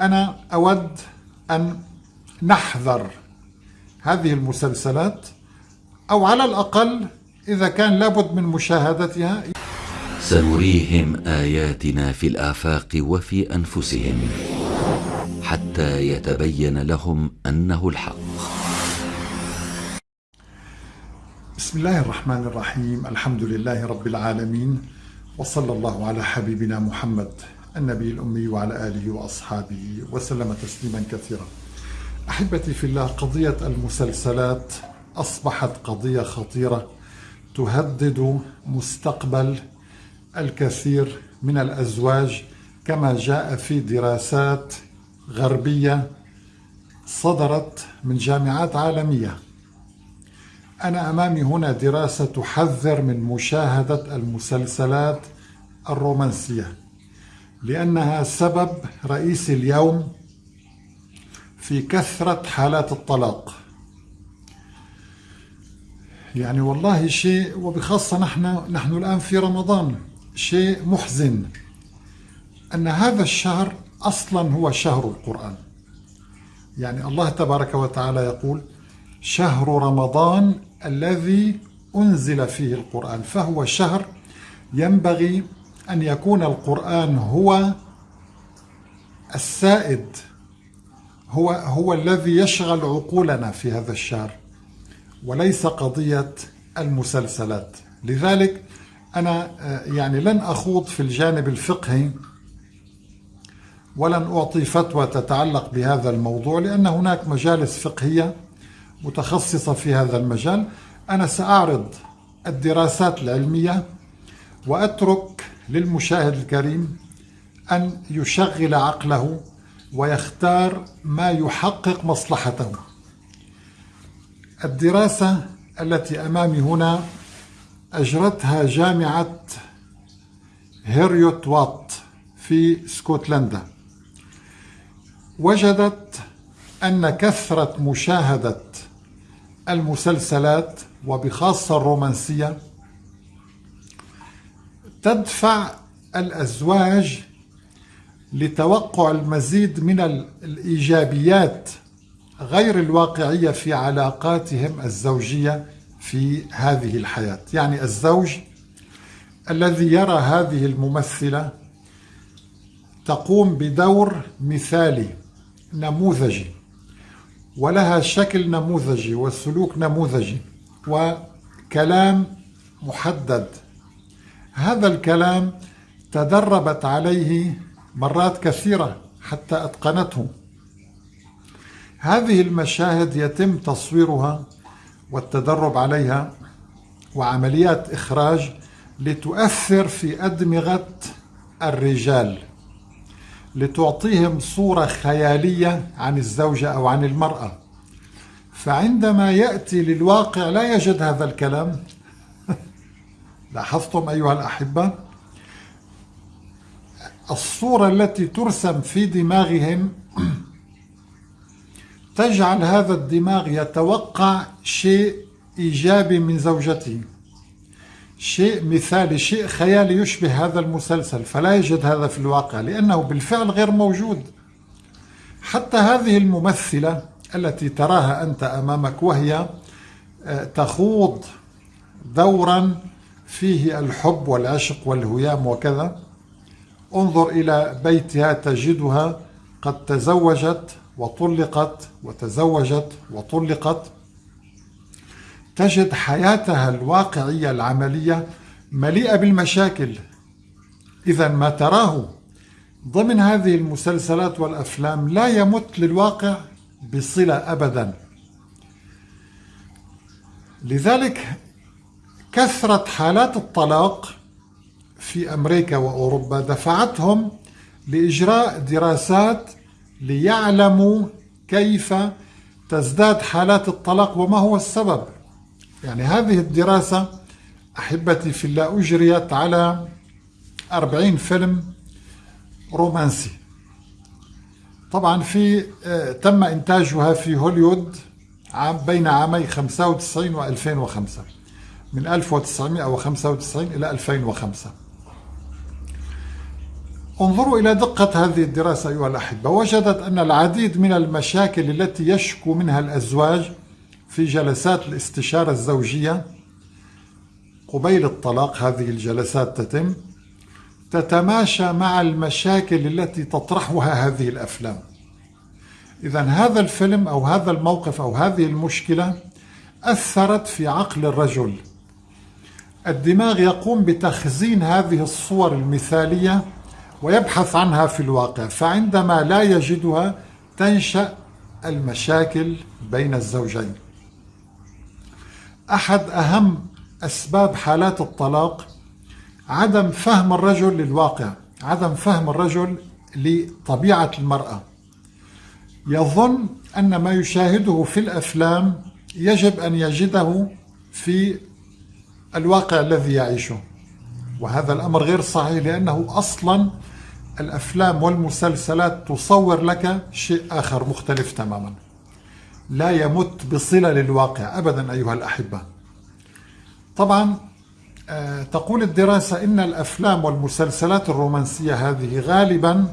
أنا أود أن نحذر هذه المسلسلات أو على الأقل إذا كان لابد من مشاهدتها. سنريهم آياتنا في الآفاق وفي أنفسهم حتى يتبين لهم أنه الحق. بسم الله الرحمن الرحيم. الحمد لله رب العالمين. وصلى الله على حبيبنا محمد. النبي الأمي وعلى آله وأصحابه وسلم تسليما كثيرا. أحبتي في الله قضية المسلسلات أصبحت قضية خطيرة تهدد مستقبل الكثير من الأزواج كما جاء في دراسات غربية صدرت من جامعات عالمية. أنا أمامي هنا دراسة تحذر من مشاهدة المسلسلات الرومانسية. لأنها سبب رئيسي اليوم في كثرة حالات الطلاق. يعني والله شيء وبخاصة نحن نحن الآن في رمضان شيء محزن أن هذا الشهر أصلا هو شهر القرآن. يعني الله تبارك وتعالى يقول شهر رمضان الذي أنزل فيه القرآن فهو شهر ينبغي أن يكون القرآن هو السائد هو هو الذي يشغل عقولنا في هذا الشهر وليس قضية المسلسلات. لذلك أنا يعني لن أخوض في الجانب الفقهي ولن أعطي فتوى تتعلق بهذا الموضوع لأن هناك مجالس فقهية متخصصة في هذا المجال. أنا سأعرض الدراسات العلمية وأترك للمشاهد الكريم أن يشغل عقله ويختار ما يحقق مصلحته. الدراسة التي أمامي هنا أجرتها جامعة هيريوت وات في اسكتلندا وجدت أن كثرة مشاهدة المسلسلات وبخاصة الرومانسية تدفع الأزواج لتوقع المزيد من الإيجابيات غير الواقعية في علاقاتهم الزوجية في هذه الحياة. يعني الزوج الذي يرى هذه الممثلة تقوم بدور مثالي نموذجي ولها شكل نموذجي وسلوك نموذجي وكلام محدد. هذا الكلام تدربت عليه مرات كثيرة حتى أتقنته. هذه المشاهد يتم تصويرها والتدرب عليها وعمليات إخراج لتؤثر في أدمغة الرجال لتعطيهم صورة خيالية عن الزوجة أو عن المرأة. فعندما يأتي للواقع لا يجد هذا الكلام لاحظتم أيها الأحبة؟ الصورة التي ترسم في دماغهم تجعل هذا الدماغ يتوقع شيء إيجابي من زوجته شيء مثالي شيء خيالي يشبه هذا المسلسل فلا يجد هذا في الواقع لأنه بالفعل غير موجود. حتى هذه الممثلة التي تراها أنت أمامك وهي آه، تخوض دورا فيه الحب والعشق والهيام وكذا. انظر إلى بيتها تجدها قد تزوجت وطلقت وتزوجت وطلقت. تجد حياتها الواقعية العملية مليئة بالمشاكل. إذا ما تراه ضمن هذه المسلسلات والأفلام لا يمت للواقع بصلة أبدا. لذلك كثرة حالات الطلاق في أمريكا وأوروبا دفعتهم لإجراء دراسات ليعلموا كيف تزداد حالات الطلاق وما هو السبب. يعني هذه الدراسة أحبتي في الله أجريت على 40 فيلم رومانسي. طبعا في آه، تم إنتاجها في هوليوود عام بين عامي 95 و 2005 من 1995 إلى 2005 انظروا إلى دقة هذه الدراسة أيها الأحبة. وجدت أن العديد من المشاكل التي يشكو منها الأزواج في جلسات الاستشارة الزوجية قبيل الطلاق هذه الجلسات تتم تتماشى مع المشاكل التي تطرحها هذه الأفلام. إذا هذا الفيلم أو هذا الموقف أو هذه المشكلة أثرت في عقل الرجل. الدماغ يقوم بتخزين هذه الصور المثالية ويبحث عنها في الواقع فعندما لا يجدها تنشأ المشاكل بين الزوجين. أحد أهم أسباب حالات الطلاق عدم فهم الرجل للواقع عدم فهم الرجل لطبيعة المرأة. يظن أن ما يشاهده في الأفلام يجب أن يجده في الواقع الذي يعيشه. وهذا الأمر غير صحيح لأنه أصلا الأفلام والمسلسلات تصور لك شيء آخر مختلف تماما. لا يمت بصلة للواقع أبدا أيها الأحبة. طبعا آه، تقول الدراسة إن الأفلام والمسلسلات الرومانسية هذه غالبا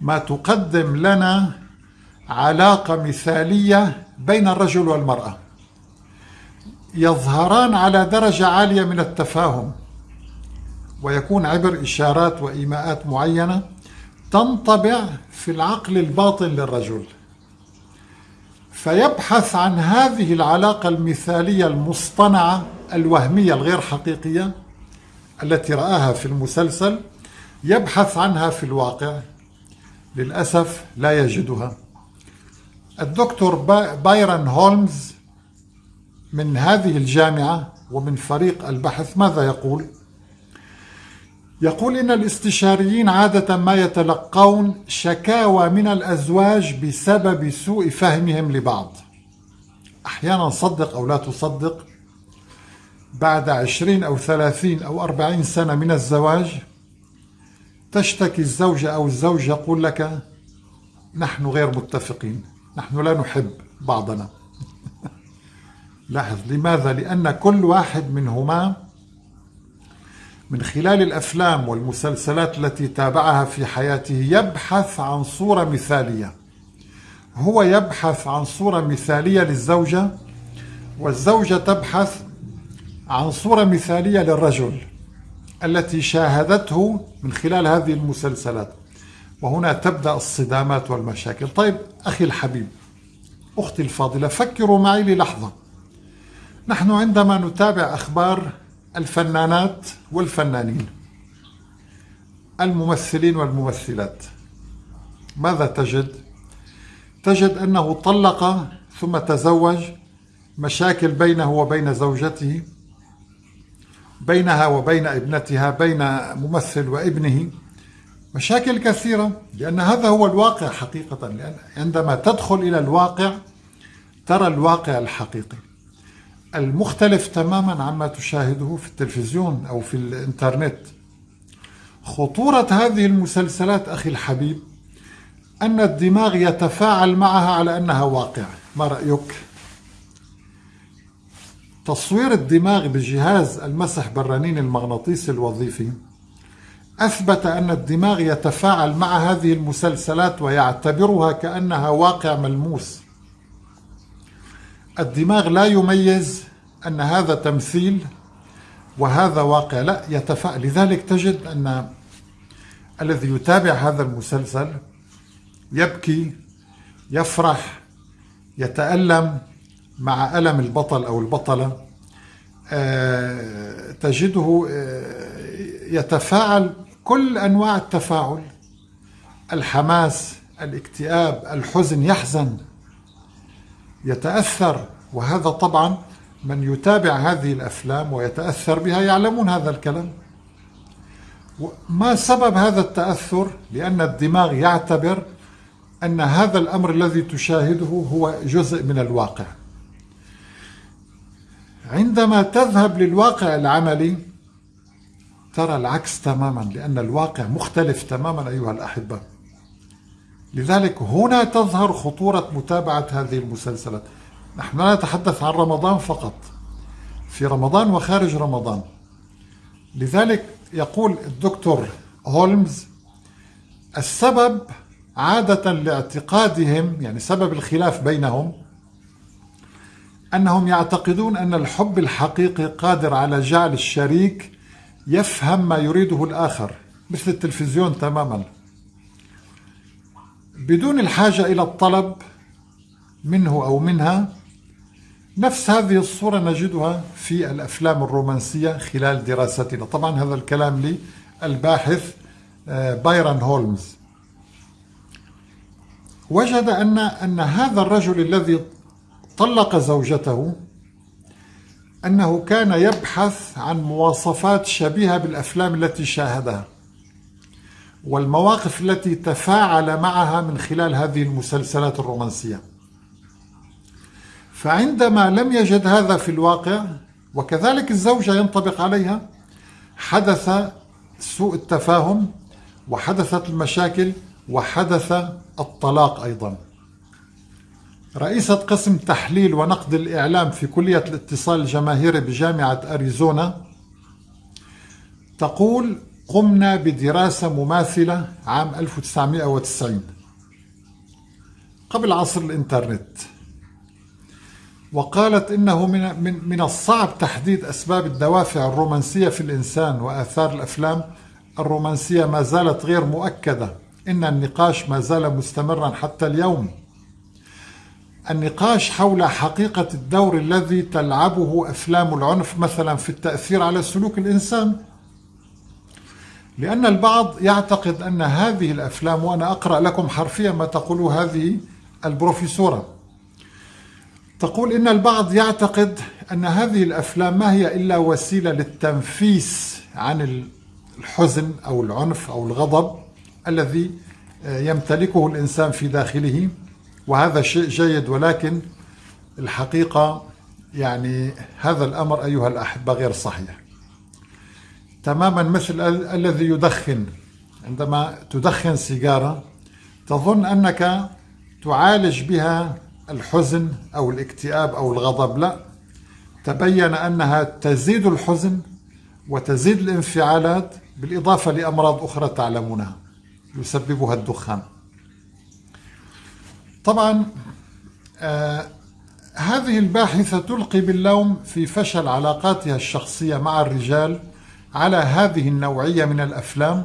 ما تقدم لنا علاقة مثالية بين الرجل والمرأة. يظهران على درجة عالية من التفاهم ويكون عبر إشارات وإيماءات معينة تنطبع في العقل الباطن للرجل. فيبحث عن هذه العلاقة المثالية المصطنعة الوهمية الغير حقيقية التي رآها في المسلسل يبحث عنها في الواقع. للأسف لا يجدها. الدكتور بايرن هولمز من هذه الجامعة ومن فريق البحث ماذا يقول؟ يقول إن الاستشاريين عادة ما يتلقون شكاوى من الأزواج بسبب سوء فهمهم لبعض. أحيانا صدق أو لا تصدق. بعد عشرين أو ثلاثين أو أربعين سنة من الزواج تشتكي الزوجة أو الزوج يقول لك نحن غير متفقين نحن لا نحب بعضنا. لاحظ لماذا؟ لأن كل واحد منهما من خلال الأفلام والمسلسلات التي تابعها في حياته يبحث عن صورة مثالية. هو يبحث عن صورة مثالية للزوجة والزوجة تبحث عن صورة مثالية للرجل التي شاهدته من خلال هذه المسلسلات. وهنا تبدأ الصدامات والمشاكل. طيب أخي الحبيب أختي الفاضلة فكروا معي للحظة. نحن عندما نتابع أخبار الفنانات والفنانين الممثلين والممثلات ماذا تجد؟ تجد أنه طلق ثم تزوج مشاكل بينه وبين زوجته بينها وبين ابنتها بين ممثل وابنه مشاكل كثيرة لأن هذا هو الواقع حقيقة لأن عندما تدخل إلى الواقع ترى الواقع الحقيقي المختلف تماما عما تشاهده في التلفزيون أو في الإنترنت. خطورة هذه المسلسلات أخي الحبيب أن الدماغ يتفاعل معها على أنها واقع ما رأيك؟ تصوير الدماغ بجهاز المسح بالرنين المغناطيسي الوظيفي أثبت أن الدماغ يتفاعل مع هذه المسلسلات ويعتبرها كأنها واقع ملموس. الدماغ لا يميز أن هذا تمثيل وهذا واقع. لا يتفاعل لذلك تجد أن الذي يتابع هذا المسلسل يبكي يفرح يتألم مع ألم البطل أو البطلة. آه، تجده آه، يتفاعل كل أنواع التفاعل. الحماس الاكتئاب الحزن يحزن. يتأثر وهذا طبعا من يتابع هذه الأفلام ويتأثر بها يعلمون هذا الكلام. ما سبب هذا التأثر؟ لأن الدماغ يعتبر أن هذا الأمر الذي تشاهده هو جزء من الواقع. عندما تذهب للواقع العملي ترى العكس تماما لأن الواقع مختلف تماما أيها الأحبة. لذلك هنا تظهر خطورة متابعة هذه المسلسلات. نحن لا نتحدث عن رمضان فقط في رمضان وخارج رمضان. لذلك يقول الدكتور هولمز السبب عادة لاعتقادهم يعني سبب الخلاف بينهم أنهم يعتقدون أن الحب الحقيقي قادر على جعل الشريك يفهم ما يريده الآخر مثل التلفزيون تماما. بدون الحاجة إلى الطلب منه أو منها نفس هذه الصورة نجدها في الأفلام الرومانسية خلال دراستنا. طبعا هذا الكلام للباحث آه، بايرن هولمز. وجد أن أن هذا الرجل الذي طلق زوجته أنه كان يبحث عن مواصفات شبيهة بالأفلام التي شاهدها. والمواقف التي تفاعل معها من خلال هذه المسلسلات الرومانسية. فعندما لم يجد هذا في الواقع وكذلك الزوجة ينطبق عليها حدث سوء التفاهم وحدثت المشاكل وحدث الطلاق أيضا. رئيسة قسم تحليل ونقد الإعلام في كلية الاتصال الجماهيري بجامعة أريزونا تقول قمنا بدراسة مماثلة عام 1990 قبل عصر الإنترنت. وقالت إنه من, من, من الصعب تحديد أسباب الدوافع الرومانسية في الإنسان وآثار الأفلام. الرومانسية ما زالت غير مؤكدة. إن النقاش ما زال مستمرا حتى اليوم. النقاش حول حقيقة الدور الذي تلعبه أفلام العنف مثلا في التأثير على سلوك الإنسان. لأن البعض يعتقد أن هذه الأفلام وأنا أقرأ لكم حرفيا ما تقول هذه البروفيسورة تقول إن البعض يعتقد أن هذه الأفلام ما هي إلا وسيلة للتنفيس عن الحزن أو العنف أو الغضب الذي يمتلكه الإنسان في داخله. وهذا شيء جيد ولكن الحقيقة يعني هذا الأمر أيها الأحبة غير صحيح. تماما مثل الذي يدخن. عندما تدخن سيجارة تظن أنك تعالج بها الحزن أو الاكتئاب أو الغضب. لا تبين أنها تزيد الحزن وتزيد الانفعالات بالإضافة لأمراض أخرى تعلمونها يسببها الدخان. طبعا آه هذه الباحثة تلقي باللوم في فشل علاقاتها الشخصية مع الرجال على هذه النوعية من الأفلام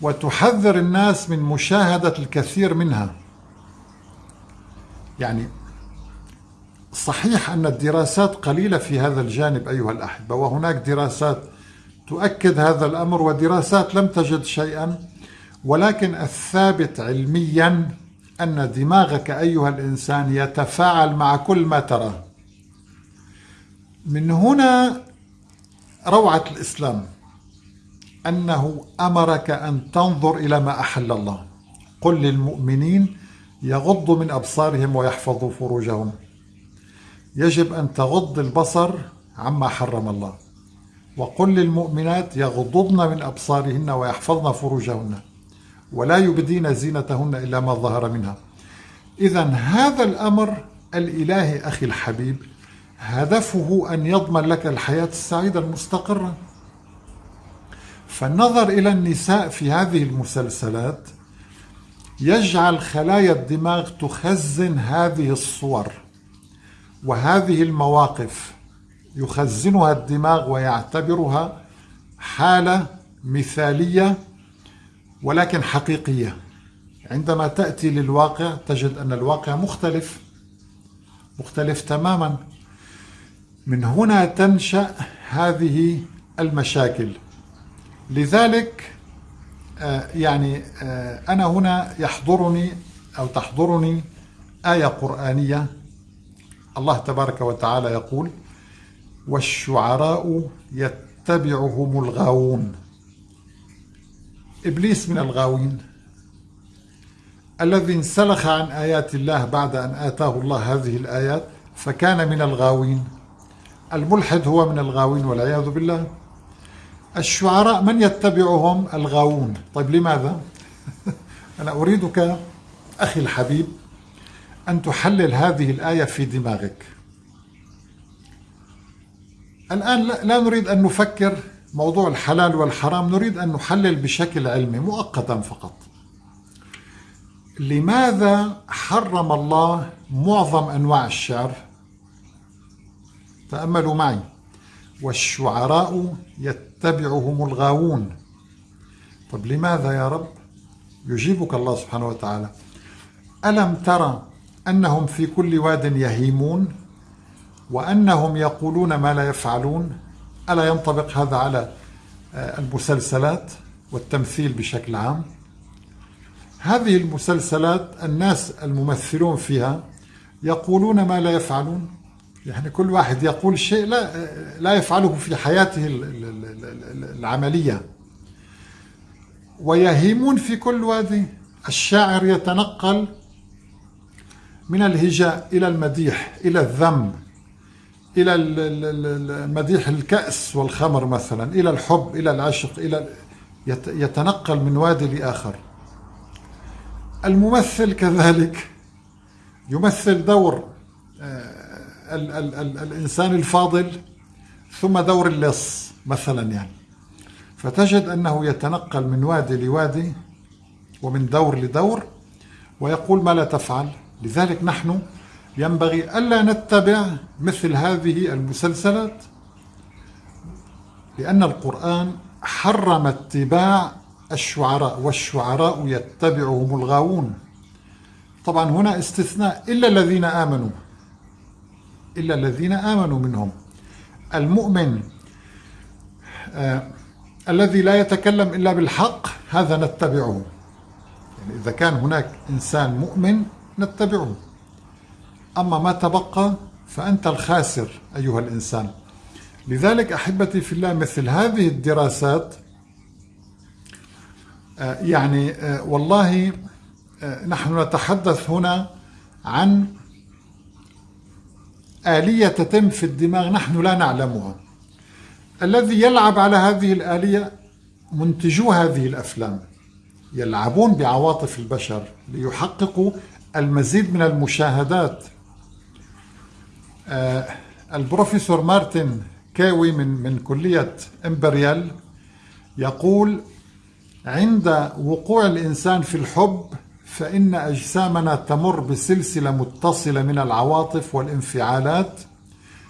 وتحذر الناس من مشاهدة الكثير منها. يعني صحيح أن الدراسات قليلة في هذا الجانب أيها الأحبة وهناك دراسات تؤكد هذا الأمر ودراسات لم تجد شيئا ولكن الثابت علميا أن دماغك أيها الإنسان يتفاعل مع كل ما تراه. من هنا روعة الإسلام أنه أمرك أن تنظر إلى ما أحل الله. قل للمؤمنين يغضوا من أبصارهم ويحفظوا فروجهم. يجب أن تغض البصر عما حرم الله. وقل للمؤمنات يغضضن من أبصارهن ويحفظن فروجهن ولا يبدين زينتهن إلا ما ظهر منها. إذا هذا الأمر الإلهي أخي الحبيب هدفه أن يضمن لك الحياة السعيدة المستقرة. فالنظر إلى النساء في هذه المسلسلات يجعل خلايا الدماغ تخزن هذه الصور وهذه المواقف يخزنها الدماغ ويعتبرها حالة مثالية ولكن حقيقية. عندما تأتي للواقع تجد أن الواقع مختلف مختلف تماما. من هنا تنشأ هذه المشاكل. لذلك آه، يعني آه، أنا هنا يحضرني أو تحضرني آية قرآنية. الله تبارك وتعالى يقول والشعراء يتبعهم الغاوون. إبليس من الغاوين الذي انسلخ عن آيات الله بعد أن آتاه الله هذه الآيات فكان من الغاوين. الملحد هو من الغاوين والعياذ بالله. الشعراء من يتبعهم؟ الغاوون. طيب لماذا؟ أنا أريدك أخي الحبيب أن تحلل هذه الآية في دماغك. الآن لا نريد أن نفكر موضوع الحلال والحرام نريد أن نحلل بشكل علمي مؤقتا فقط. لماذا حرم الله معظم أنواع الشعر؟ تأملوا معي. والشعراء يتبعهم الغاوون. طب لماذا يا رب يجيبك الله سبحانه وتعالى؟ ألم ترى أنهم في كل واد يهيمون؟ وأنهم يقولون ما لا يفعلون؟ ألا ينطبق هذا على آه، المسلسلات والتمثيل بشكل عام؟ هذه المسلسلات الناس الممثلون فيها يقولون ما لا يفعلون. يعني كل واحد يقول شيء لا لا يفعله في حياته العملية. ويهيمون في كل وادي. الشاعر يتنقل من الهجاء إلى المديح إلى الذم إلى المديح الكأس والخمر مثلا إلى الحب إلى العشق إلى يتنقل من وادي لآخر. الممثل كذلك يمثل دور آه، ال ال ال الإنسان الفاضل ثم دور اللص مثلا يعني. فتجد أنه يتنقل من وادي لوادي ومن دور لدور ويقول ما لا تفعل. لذلك نحن ينبغي ألا نتبع مثل هذه المسلسلات لأن القرآن حرم اتباع الشعراء والشعراء يتبعهم الغاوون. طبعا هنا استثناء إلا الذين آمنوا. إلا الذين آمنوا منهم. المؤمن آه الذي لا يتكلم إلا بالحق هذا نتبعه. يعني إذا كان هناك إنسان مؤمن نتبعه. أما ما تبقى فأنت الخاسر أيها الإنسان. لذلك أحبتي في الله مثل هذه الدراسات آه، يعني آه، والله آه، نحن نتحدث هنا عن آلية تتم في الدماغ نحن لا نعلمها. الذي يلعب على هذه الآلية منتجو هذه الأفلام. يلعبون بعواطف البشر ليحققوا المزيد من المشاهدات. البروفيسور مارتن كاوي من من كلية إمبريال يقول عند وقوع الإنسان في الحب فإن أجسامنا تمر بسلسلة متصلة من العواطف والانفعالات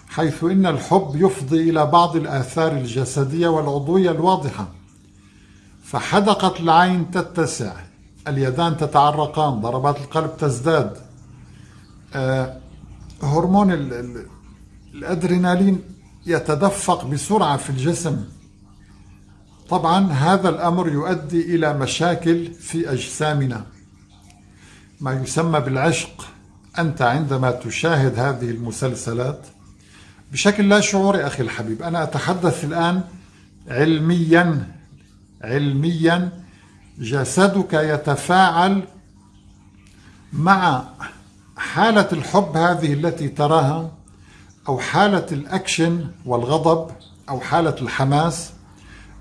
حيث إن الحب يفضي إلى بعض الآثار الجسدية والعضوية الواضحة. فحدقة العين تتسع اليدان تتعرقان ضربات القلب تزداد. آه هرمون الأدرينالين يتدفق بسرعة في الجسم. طبعا هذا الأمر يؤدي إلى مشاكل في أجسامنا. ما يسمى بالعشق. أنت عندما تشاهد هذه المسلسلات بشكل لا شعوري أخي الحبيب. أنا أتحدث الآن علميا علميا جسدك يتفاعل مع حالة الحب هذه التي تراها أو حالة الأكشن والغضب أو حالة الحماس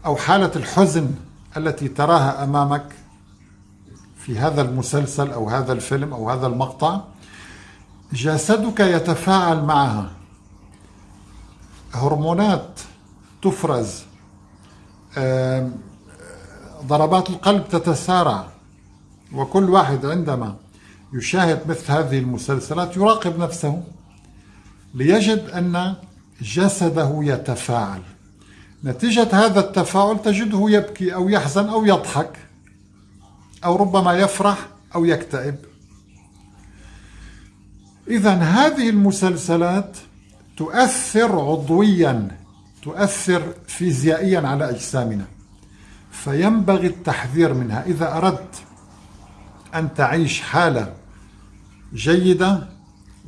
أو حالة الحزن التي تراها أمامك. في هذا المسلسل أو هذا الفيلم أو هذا المقطع جسدك يتفاعل معها. هرمونات تفرز. ضربات القلب تتسارع. وكل واحد عندما يشاهد مثل هذه المسلسلات يراقب نفسه ليجد أن جسده يتفاعل. نتيجة هذا التفاعل تجده يبكي أو يحزن أو يضحك. أو ربما يفرح أو يكتئب. إذا هذه المسلسلات تؤثر عضويا تؤثر فيزيائيا على أجسامنا. فينبغي التحذير منها. إذا أردت أن تعيش حالة جيدة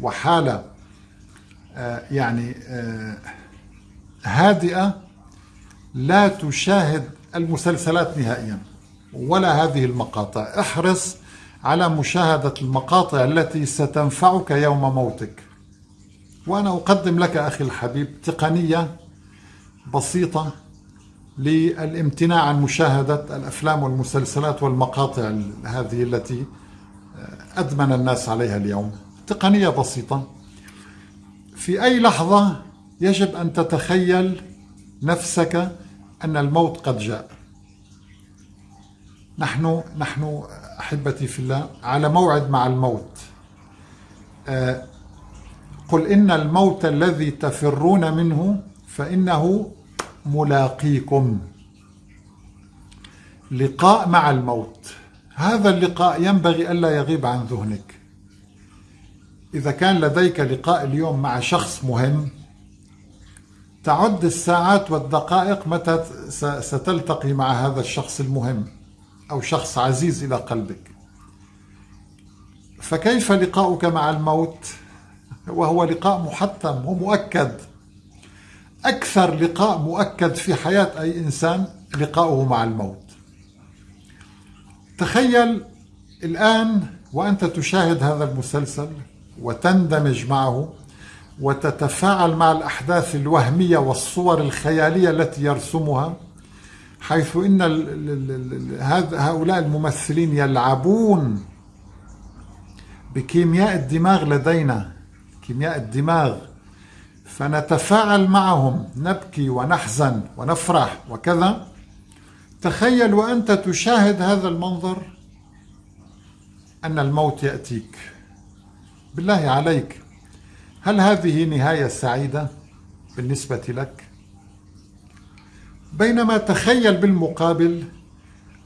وحالة آه، يعني آه، هادئة لا تشاهد المسلسلات نهائيا. ولا هذه المقاطع. احرص على مشاهدة المقاطع التي ستنفعك يوم موتك. وأنا أقدم لك أخي الحبيب تقنية بسيطة للامتناع عن مشاهدة الأفلام والمسلسلات والمقاطع هذه التي أدمن الناس عليها اليوم. تقنية بسيطة. في أي لحظة يجب أن تتخيل نفسك أن الموت قد جاء. نحن نحن أحبتي في الله على موعد مع الموت. آه، قل إن الموت الذي تفرون منه فإنه ملاقيكم. لقاء مع الموت. هذا اللقاء ينبغي ألا يغيب عن ذهنك. إذا كان لديك لقاء اليوم مع شخص مهم تعد الساعات والدقائق متى ستلتقي مع هذا الشخص المهم. أو شخص عزيز إلى قلبك. فكيف لقاؤك مع الموت؟ وهو لقاء محتم ومؤكد. أكثر لقاء مؤكد في حياة أي إنسان لقاؤه مع الموت. تخيل الآن وأنت تشاهد هذا المسلسل وتندمج معه وتتفاعل مع الأحداث الوهمية والصور الخيالية التي يرسمها. حيث إن هؤلاء الممثلين يلعبون بكيمياء الدماغ لدينا كيمياء الدماغ. فنتفاعل معهم نبكي ونحزن ونفرح وكذا. تخيل وأنت تشاهد هذا المنظر أن الموت يأتيك. بالله عليك. هل هذه نهاية سعيدة بالنسبة لك؟ بينما تخيل بالمقابل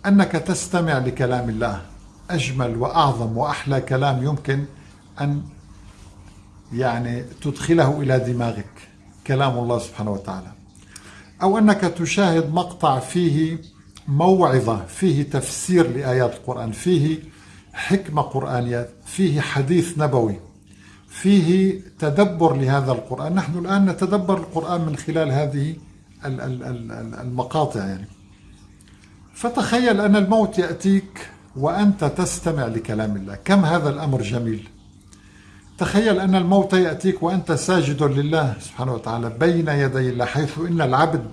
أنك تستمع لكلام الله. أجمل وأعظم وأحلى كلام يمكن أن يعني تدخله إلى دماغك. كلام الله سبحانه وتعالى. أو أنك تشاهد مقطع فيه موعظة فيه تفسير لآيات القرآن فيه حكمة قرآنية فيه حديث نبوي فيه تدبر لهذا القرآن. نحن الآن نتدبر القرآن من خلال هذه المقاطع يعني. فتخيل أن الموت يأتيك وأنت تستمع لكلام الله. كم هذا الأمر جميل. تخيل أن الموت يأتيك وأنت ساجد لله سبحانه وتعالى بين يدي الله حيث إن العبد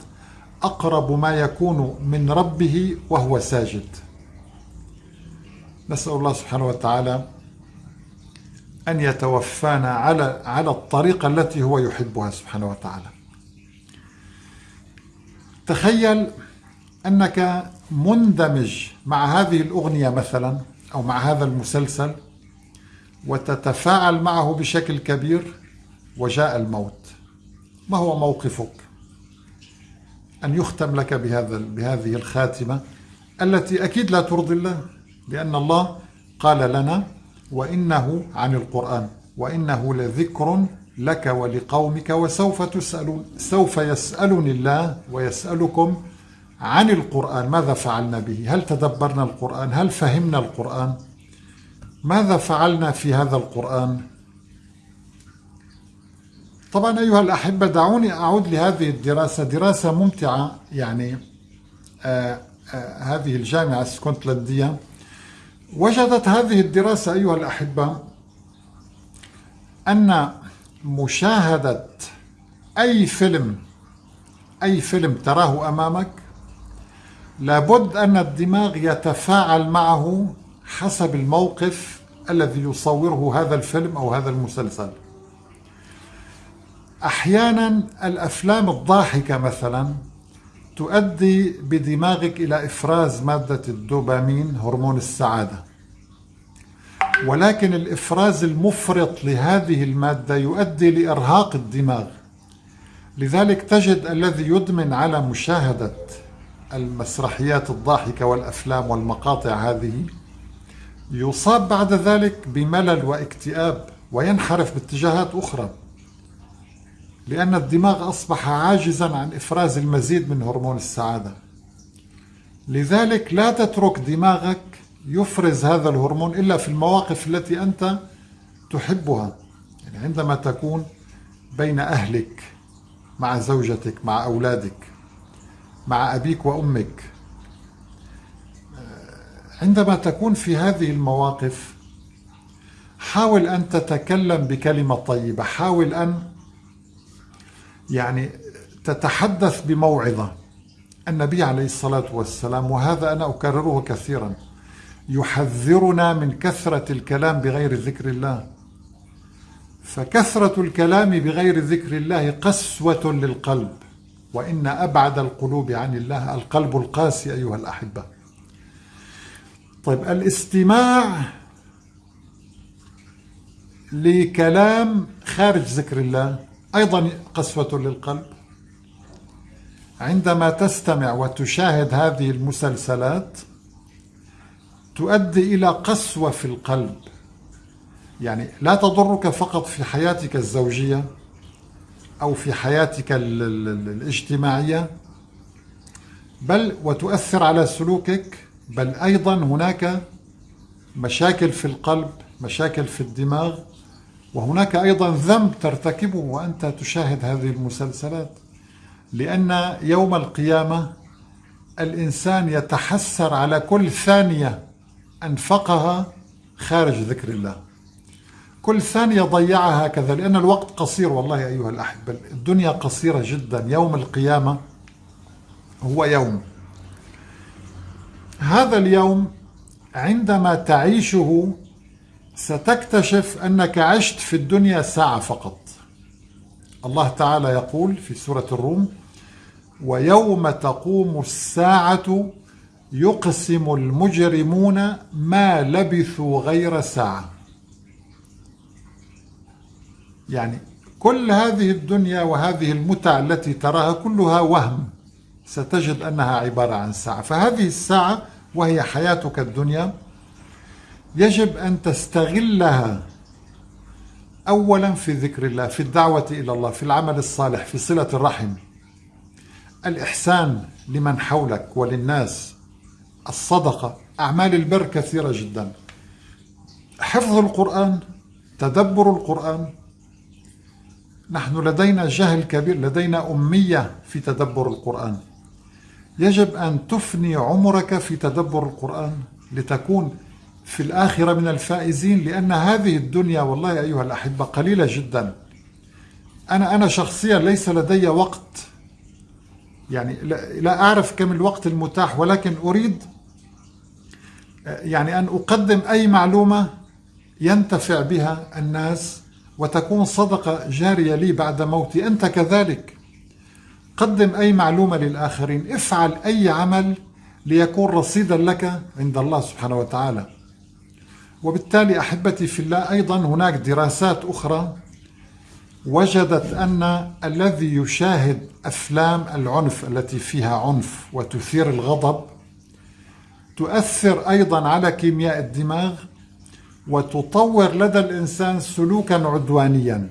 أقرب ما يكون من ربه وهو ساجد. نسأل الله سبحانه وتعالى أن يتوفانا على على الطريقة التي هو يحبها سبحانه وتعالى. تخيل أنك مندمج مع هذه الأغنية مثلا أو مع هذا المسلسل وتتفاعل معه بشكل كبير وجاء الموت. ما هو موقفك؟ أن يختم لك بهذا بهذه الخاتمة التي أكيد لا ترضي الله لأن الله قال لنا وإنه عن القرآن وإنه لذكر لك ولقومك وسوف تسألون سوف يسألني الله ويسألكم عن القرآن. ماذا فعلنا به؟ هل تدبرنا القرآن؟ هل فهمنا القرآن؟ ماذا فعلنا في هذا القرآن؟ طبعا أيها الأحبة دعوني أعود لهذه الدراسة. دراسة ممتعة يعني آه آه هذه الجامعة السكوتلندية وجدت هذه الدراسة أيها الأحبة أن مشاهدة أي فيلم أي فيلم تراه أمامك لابد أن الدماغ يتفاعل معه حسب الموقف الذي يصوره هذا الفيلم أو هذا المسلسل. أحيانا الأفلام الضاحكة مثلا تؤدي بدماغك إلى إفراز مادة الدوبامين هرمون السعادة. ولكن الإفراز المفرط لهذه المادة يؤدي لإرهاق الدماغ. لذلك تجد الذي يدمن على مشاهدة المسرحيات الضاحكة والأفلام والمقاطع هذه يصاب بعد ذلك بملل واكتئاب وينحرف باتجاهات أخرى لأن الدماغ أصبح عاجزا عن إفراز المزيد من هرمون السعادة. لذلك لا تترك دماغك يفرز هذا الهرمون إلا في المواقف التي أنت تحبها. يعني عندما تكون بين أهلك مع زوجتك مع أولادك مع أبيك وأمك عندما تكون في هذه المواقف حاول أن تتكلم بكلمة طيبة. حاول أن يعني تتحدث بموعظة. النبي عليه الصلاة والسلام وهذا أنا أكرره كثيرا يحذرنا من كثرة الكلام بغير ذكر الله. فكثرة الكلام بغير ذكر الله قسوة للقلب وإن أبعد القلوب عن الله. القلب القاسي أيها الأحبة. طيب الاستماع لكلام خارج ذكر الله أيضا قسوة للقلب. عندما تستمع وتشاهد هذه المسلسلات تؤدي إلى قسوة في القلب. يعني لا تضرك فقط في حياتك الزوجية أو في حياتك الاجتماعية بل وتؤثر على سلوكك بل أيضا هناك مشاكل في القلب مشاكل في الدماغ وهناك أيضا ذنب ترتكبه وأنت تشاهد هذه المسلسلات. لأن يوم القيامة الإنسان يتحسر على كل ثانية أنفقها خارج ذكر الله. كل ثانية ضيعها هكذا لأن الوقت قصير والله أيها الأحبة الدنيا قصيرة جدا. يوم القيامة هو يوم. هذا اليوم عندما تعيشه ستكتشف أنك عشت في الدنيا ساعة فقط. الله تعالى يقول في سورة الروم ويوم تقوم الساعة يقسم المجرمون ما لبثوا غير ساعة. يعني كل هذه الدنيا وهذه المتع التي تراها كلها وهم ستجد أنها عبارة عن ساعة. فهذه الساعة وهي حياتك الدنيا يجب أن تستغلها أولا في ذكر الله في الدعوة إلى الله في العمل الصالح في صلة الرحم. الإحسان لمن حولك وللناس. الصدقة أعمال البر كثيرة جدا. حفظ القرآن تدبر القرآن. نحن لدينا جهل كبير لدينا أمية في تدبر القرآن. يجب أن تفني عمرك في تدبر القرآن لتكون في الآخرة من الفائزين لأن هذه الدنيا والله أيها الأحبة قليلة جدا. أنا أنا شخصيا ليس لدي وقت يعني لا أعرف كم الوقت المتاح ولكن أريد يعني أن أقدم أي معلومة ينتفع بها الناس وتكون صدقة جارية لي بعد موتي. أنت كذلك. قدم أي معلومة للآخرين. افعل أي عمل ليكون رصيدا لك عند الله سبحانه وتعالى. وبالتالي أحبتي في الله أيضا هناك دراسات أخرى وجدت أن الذي يشاهد أفلام العنف التي فيها عنف وتثير الغضب تؤثر أيضا على كيمياء الدماغ وتطور لدى الإنسان سلوكا عدوانيا.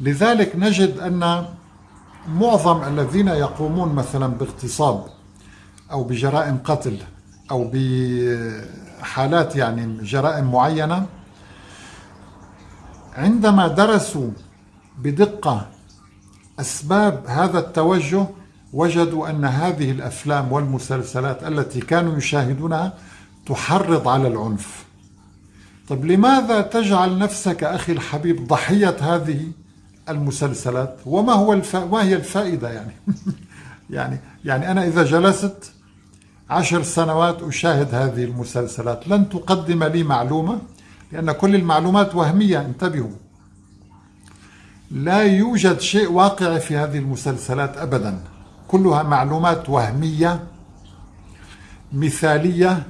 لذلك نجد أن معظم الذين يقومون مثلا باغتصاب أو بجرائم قتل أو بحالات يعني جرائم معينة عندما درسوا بدقة أسباب هذا التوجه وجدوا أن هذه الأفلام والمسلسلات التي كانوا يشاهدونها تحرض على العنف. طيب لماذا تجعل نفسك أخي الحبيب ضحية هذه المسلسلات؟ وما هو الف... ما هي الفائدة يعني؟ يعني يعني أنا إذا جلست عشر سنوات أشاهد هذه المسلسلات. لن تقدم لي معلومة لأن كل المعلومات وهمية انتبهوا. لا يوجد شيء واقعي في هذه المسلسلات أبدا. كلها معلومات وهمية مثالية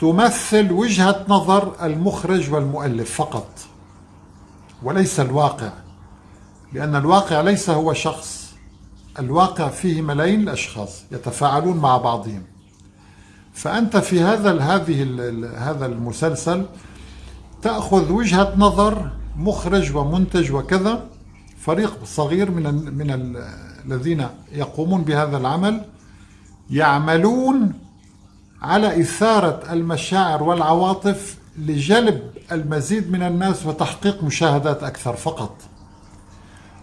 تمثل وجهة نظر المخرج والمؤلف فقط وليس الواقع لأن الواقع ليس هو شخص الواقع فيه ملايين الأشخاص يتفاعلون مع بعضهم. فأنت في هذا هذه هذا المسلسل تأخذ وجهة نظر مخرج ومنتج وكذا فريق صغير من من الذين يقومون بهذا العمل يعملون على إثارة المشاعر والعواطف لجلب المزيد من الناس وتحقيق مشاهدات أكثر فقط.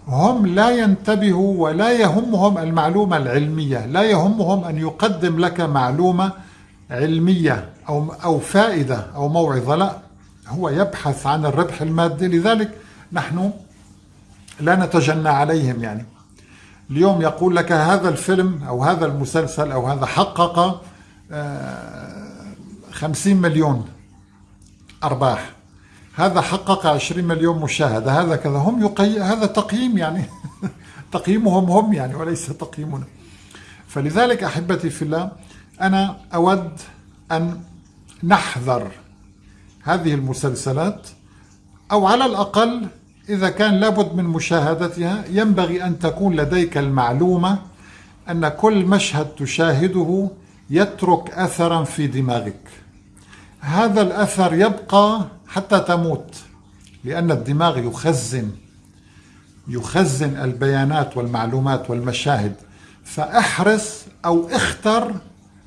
هم لا ينتبهوا ولا يهمهم المعلومة العلمية لا يهمهم أن يقدم لك معلومة علمية أو, أو فائدة أو موعظة لا. هو يبحث عن الربح المادي لذلك نحن لا نتجنى عليهم يعني. اليوم يقول لك هذا الفيلم أو هذا المسلسل أو هذا حقق خمسين مليون أرباح. هذا حقق عشرين مليون مشاهدة. هذا كذا. هم يقي... هذا تقييم يعني. تقييمهم هم يعني وليس تقييمنا. فلذلك أحبتي في الله أنا أود أن نحذر هذه المسلسلات أو على الأقل إذا كان لابد من مشاهدتها ينبغي أن تكون لديك المعلومة أن كل مشهد تشاهده يترك أثرا في دماغك. هذا الأثر يبقى حتى تموت لأن الدماغ يخزن يخزن البيانات والمعلومات والمشاهد. فأحرص أو اختر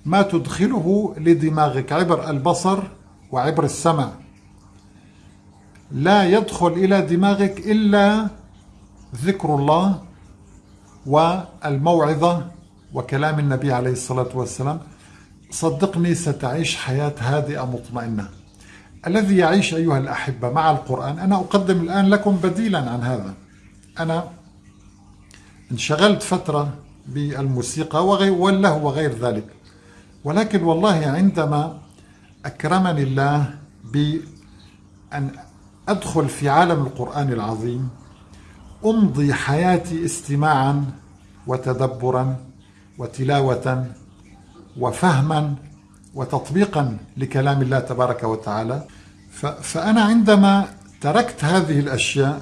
ما تدخله لدماغك عبر البصر وعبر السمع لا يدخل إلى دماغك إلا ذكر الله والموعظة وكلام النبي عليه الصلاة والسلام. صدقني ستعيش حياة هادئة مطمئنة. الذي يعيش أيها الأحبة مع القرآن أنا أقدم الآن لكم بديلا عن هذا. أنا انشغلت فترة بالموسيقى والله وغير ذلك. ولكن والله عندما أكرمني الله بأن أدخل في عالم القرآن العظيم أمضي حياتي استماعا وتدبرا وتلاوة وفهما وتطبيقا لكلام الله تبارك وتعالى. فأنا عندما تركت هذه الأشياء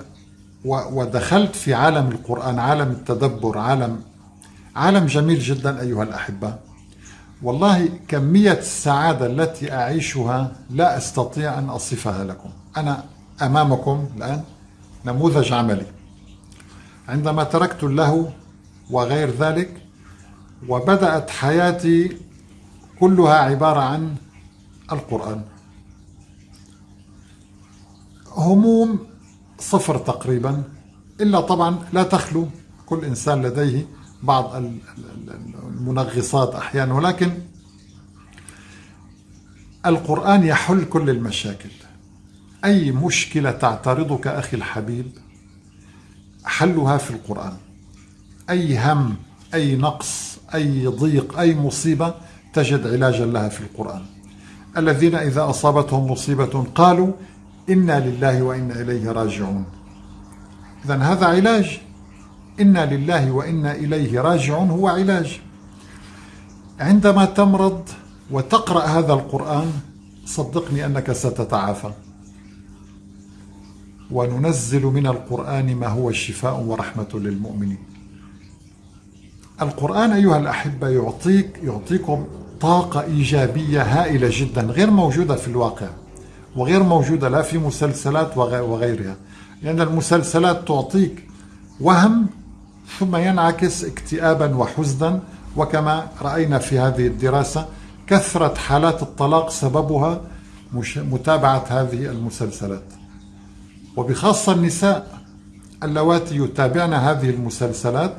ودخلت في عالم القرآن عالم التدبر عالم عالم جميل جدا أيها الأحبة. والله كمية السعادة التي أعيشها لا أستطيع أن أصفها لكم. أنا أمامكم الآن نموذج عملي. عندما تركت اللهو وغير ذلك وبدأت حياتي كلها عبارة عن القرآن. هموم صفر تقريبا إلا طبعا لا تخلو كل إنسان لديه بعض المنغصات أحيانا ولكن القرآن يحل كل المشاكل. أي مشكلة تعترضك أخي الحبيب؟ حلها في القرآن. أي هم أي نقص أي ضيق أي مصيبة تجد علاجا لها في القرآن. الذين إذا أصابتهم مصيبة قالوا إنا لله وإنا إليه راجعون. إذا هذا علاج. إنا لله وإنا إليه راجعون هو علاج. عندما تمرض وتقرأ هذا القرآن صدقني أنك ستتعافى. وننزل من القرآن ما هو شفاء ورحمة للمؤمنين. القرآن أيها الأحبة يعطيك يعطيكم طاقة إيجابية هائلة جدا غير موجودة في الواقع وغير موجودة لا في مسلسلات وغيرها لأن المسلسلات تعطيك وهم ثم ينعكس اكتئابا وحزنا وكما رأينا في هذه الدراسة كثرة حالات الطلاق سببها متابعة هذه المسلسلات. وبخاصة النساء اللواتي يتابعن هذه المسلسلات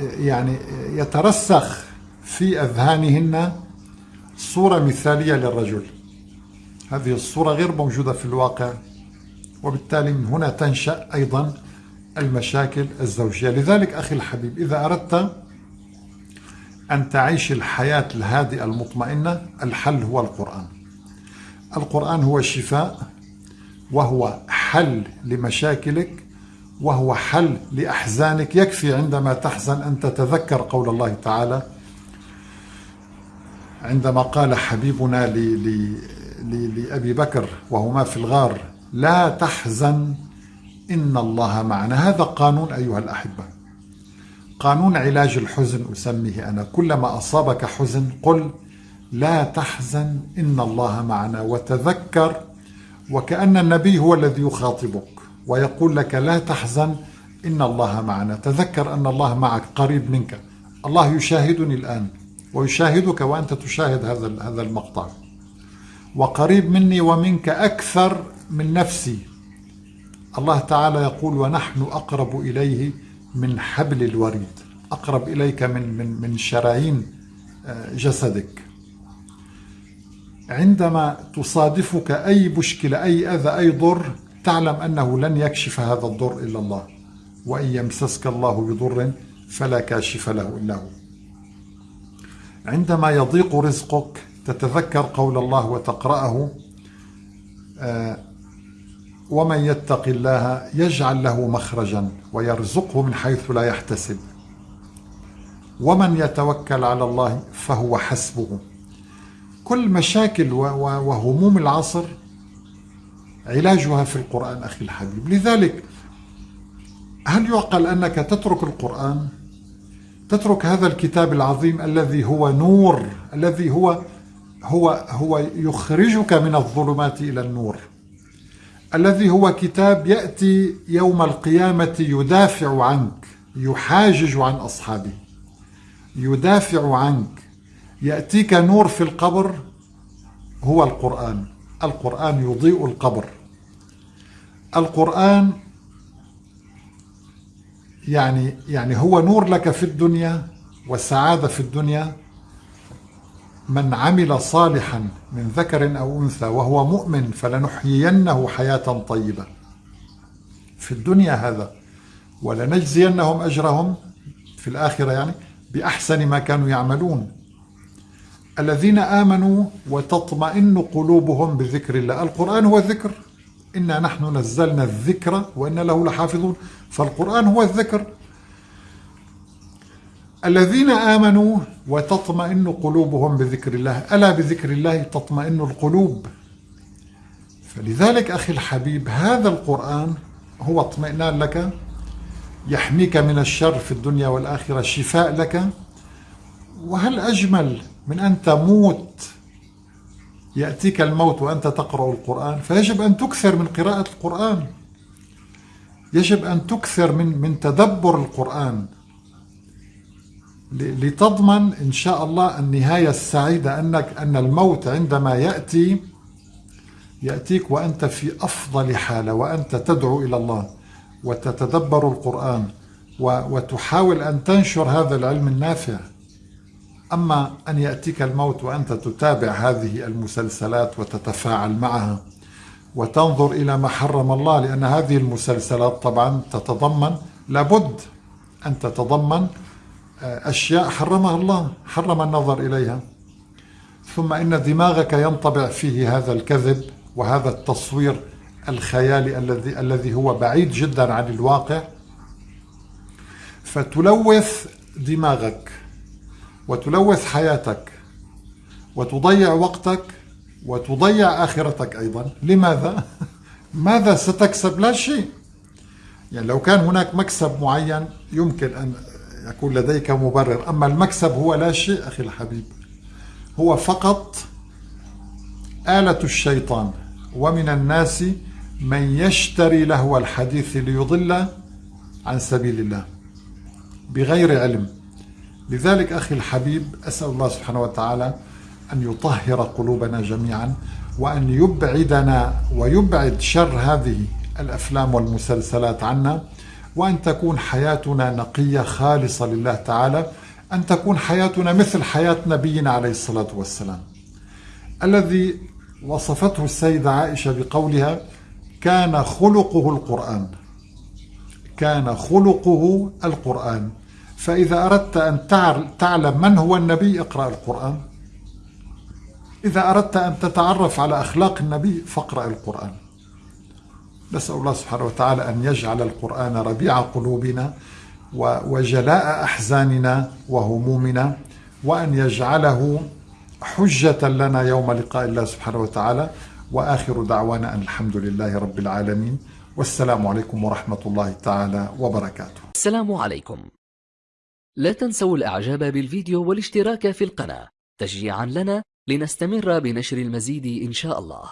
يعني يترسخ في أذهانهن صورة مثالية للرجل. هذه الصورة غير موجودة في الواقع وبالتالي من هنا تنشأ أيضا المشاكل الزوجية. لذلك أخي الحبيب إذا أردت أن تعيش الحياة الهادئة المطمئنة الحل هو القرآن. القرآن هو شفاء وهو حل لمشاكلك وهو حل لأحزانك. يكفي عندما تحزن أن تتذكر قول الله تعالى عندما قال حبيبنا لأبي بكر وهما في الغار لا تحزن إن الله معنا. هذا قانون أيها الأحبة. قانون علاج الحزن أسميه أنا. كلما أصابك حزن قل لا تحزن إن الله معنا. وتذكر وكأن النبي هو الذي يخاطبك ويقول لك لا تحزن إن الله معنا. تذكر أن الله معك قريب منك. الله يشاهدني الآن ويشاهدك وأنت تشاهد هذا هذا المقطع. وقريب مني ومنك أكثر من نفسي. الله تعالى يقول ونحن أقرب إليه من حبل الوريد. أقرب إليك من من من شرايين آه، جسدك. عندما تصادفك أي مشكلة أي أذى أي ضر تعلم أنه لن يكشف هذا الضر إلا الله. وإن يمسسك الله بضر فلا كاشف له إلا هو. عندما يضيق رزقك تتذكر قول الله وتقرأه آه، ومن يتق الله يجعل له مخرجا ويرزقه من حيث لا يحتسب. ومن يتوكل على الله فهو حسبه. كل مشاكل وهموم العصر علاجها في القرآن أخي الحبيب. لذلك هل يعقل أنك تترك القرآن تترك هذا الكتاب العظيم الذي هو نور الذي هو هو هو يخرجك من الظلمات إلى النور الذي هو كتاب يأتي يوم القيامة يدافع عنك يحاجج عن أصحابه يدافع عنك يأتيك نور في القبر هو القرآن. القرآن يضيء القبر. القرآن يعني يعني هو نور لك في الدنيا والسعادة في الدنيا. من عمل صالحا من ذكر أو أنثى وهو مؤمن فلنحيينه حياة طيبة. في الدنيا هذا. ولنجزينهم أجرهم في الآخرة يعني بأحسن ما كانوا يعملون. الذين آمنوا وتطمئن قلوبهم بذكر الله. القرآن هو ذكر إنا نحن نزلنا الذكر وإن له لحافظون. فالقرآن هو الذكر. الذين آمنوا وتطمئن قلوبهم بذكر الله. ألا بذكر الله تطمئن القلوب؟ فلذلك أخي الحبيب هذا القرآن هو اطمئنان لك يحميك من الشر في الدنيا والآخرة شفاء لك. وهل أجمل من أن تموت يأتيك الموت وأنت تقرأ القرآن فيجب أن تكثر من قراءة القرآن. يجب أن تكثر من من تدبر القرآن. لتضمن إن شاء الله النهاية السعيدة أنك أن الموت عندما يأتي يأتيك وأنت في أفضل حالة وأنت تدعو إلى الله وتتدبر القرآن وتحاول أن تنشر هذا العلم النافع. أما أن يأتيك الموت وأنت تتابع هذه المسلسلات وتتفاعل معها وتنظر إلى ما حرم الله لأن هذه المسلسلات طبعا تتضمن لابد أن تتضمن آه، أشياء حرمها الله حرم النظر إليها. ثم إن دماغك ينطبع فيه هذا الكذب وهذا التصوير الخيالي الذي الذي هو بعيد جدا عن الواقع. فتلوث دماغك. وتلوث حياتك وتضيع وقتك وتضيع آخرتك أيضا. لماذا؟ ماذا ستكسب؟ لا شيء. يعني لو كان هناك مكسب معين يمكن أن يكون لديك مبرر أما المكسب هو لا شيء أخي الحبيب. هو فقط آلة الشيطان. ومن الناس من يشتري لهو الحديث ليضل عن سبيل الله بغير علم. لذلك أخي الحبيب أسأل الله سبحانه وتعالى أن يطهر قلوبنا جميعا وأن يبعدنا ويبعد شر هذه الأفلام والمسلسلات عنا وأن تكون حياتنا نقية خالصة لله تعالى أن تكون حياتنا مثل حياة نبينا عليه الصلاة والسلام. الذي وصفته السيدة عائشة بقولها كان خلقه القرآن. كان خلقه القرآن. فإذا أردت أن تعلم من هو النبي اقرأ القرآن. إذا أردت أن تتعرف على أخلاق النبي فاقرأ القرآن. نسأل الله سبحانه وتعالى أن يجعل القرآن ربيع قلوبنا وجلاء أحزاننا وهمومنا وأن يجعله حجة لنا يوم لقاء الله سبحانه وتعالى. وآخر دعوانا أن الحمد لله رب العالمين. والسلام عليكم ورحمة الله تعالى وبركاته. السلام عليكم. لا تنسوا الإعجاب بالفيديو والاشتراك في القناة. تشجيعا لنا لنستمر بنشر المزيد إن شاء الله.